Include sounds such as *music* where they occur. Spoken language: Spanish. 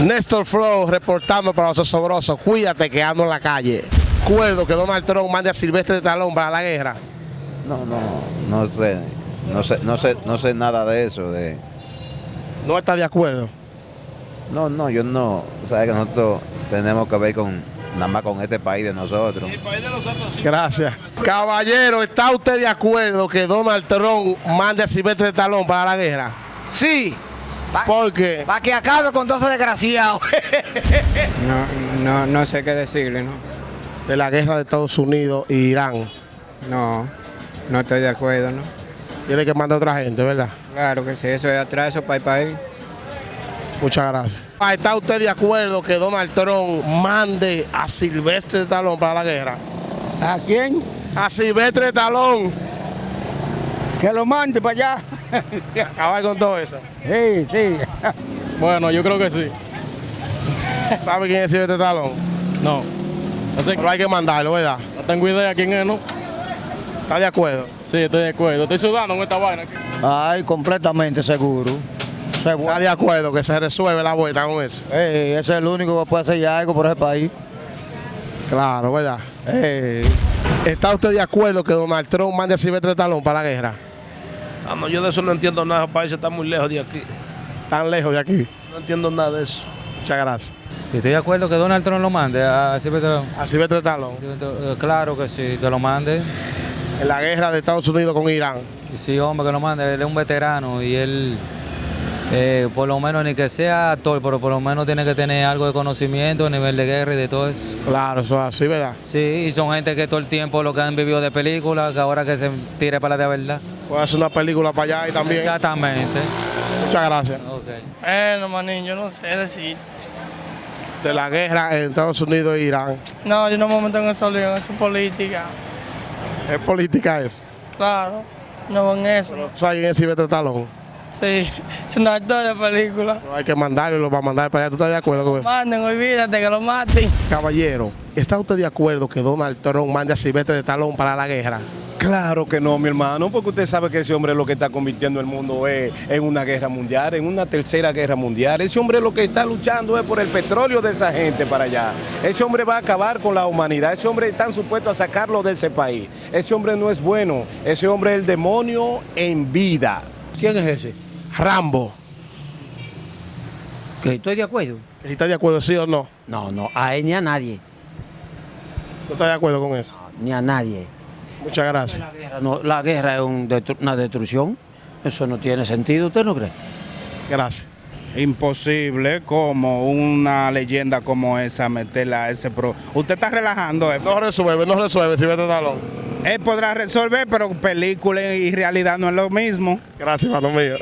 Néstor Flow reportando para los osobrosos. Cuídate que ando en la calle. Acuerdo que Donald Trump mande a Silvestre Talón para la guerra. No, no, no sé. No sé, no sé, no sé nada de eso. De... ¿No está de acuerdo? No, no, yo no. Sabes que nosotros tenemos que ver con nada más con este país de nosotros. Gracias. Caballero, ¿está usted de acuerdo que Donald Trump mande a Silvestre Talón para la guerra? Sí. ¿Por qué? Para que acabe con todos esos desgraciados. *laughs* No, no, no sé qué decirle, ¿no? De la guerra de Estados Unidos e Irán. No, no estoy de acuerdo, ¿no? Tiene que mandar a otra gente, ¿verdad? Claro que sí, eso es atraso para el país. Muchas gracias. Ah, ¿Está usted de acuerdo que Donald Trump mande a Silvestre Talón para la guerra? ¿A quién? A Silvestre Talón. Que lo mande para allá. *laughs* Acabar con todo eso. Sí, sí. Bueno, yo creo que sí. ¿Sabe quién es Silvestre Talón? No. No, sé, Pero hay que mandarlo, ¿verdad? no tengo idea quién es, ¿no? ¿Está de acuerdo? Sí, estoy de acuerdo. Estoy sudando con esta vaina aquí. Ay, completamente seguro. ¿Está de acuerdo que se resuelve la vuelta con eso? Ey, ese es el único que puede hacer ya algo por ese país. Claro, ¿verdad? Ey. ¿Está usted de acuerdo que Donald Trump mande a Silvestre Talón para la guerra? Vamos, yo de eso no entiendo nada, el país está muy lejos de aquí. Tan lejos de aquí. No entiendo nada de eso. Muchas gracias. Estoy de acuerdo que Donald Trump lo mande a Silvestre Talón. A Silvestre Talón. Eh, Claro que sí, que lo mande. En la guerra de Estados Unidos con Irán. Y sí, hombre, que lo mande. Él es un veterano y él, eh, por lo menos, ni que sea actor, pero por lo menos tiene que tener algo de conocimiento a nivel de guerra y de todo eso. Claro, eso es así, ¿verdad? Sí, y son gente que todo el tiempo lo que han vivido de películas, que ahora que se tire para la de verdad. Puede hacer una película para allá y también. Exactamente. Muchas gracias. Ok. Bueno, manín, yo no sé decir. De la guerra en Estados Unidos e Irán. No, yo no me meto en esa lío, eso es política. Es política eso. Claro, no en eso. ¿Sabes quién es Silvestre Talón? Sí, es una actor de película. Pero hay que mandarlo y lo va a mandar para allá. ¿Tú estás de acuerdo con eso? Manden, olvídate que lo maten. Caballero, ¿está usted de acuerdo que Donald Trump mande a Silvestre Talón para la guerra? Claro que no, mi hermano, porque usted sabe que ese hombre lo que está convirtiendo el mundo es en una guerra mundial, en una tercera guerra mundial. Ese hombre lo que está luchando es por el petróleo de esa gente para allá. Ese hombre va a acabar con la humanidad. Ese hombre está supuesto a sacarlo de ese país. Ese hombre no es bueno. Ese hombre es el demonio en vida. ¿Quién es ese? Rambo. Que estoy de acuerdo. ¿Está de acuerdo, sí o no? No, no, a él ni a nadie. ¿No está de acuerdo con eso? Ni a nadie. Muchas gracias. La guerra, no, la guerra es un destru- una destrucción. Eso no tiene sentido, ¿usted no cree? Gracias. Imposible como una leyenda como esa meterla a ese pro. Usted está relajando, eh. No resuelve, no resuelve Silvestre Talón. Él podrá resolver, pero película y realidad no es lo mismo. Gracias, hermano mío.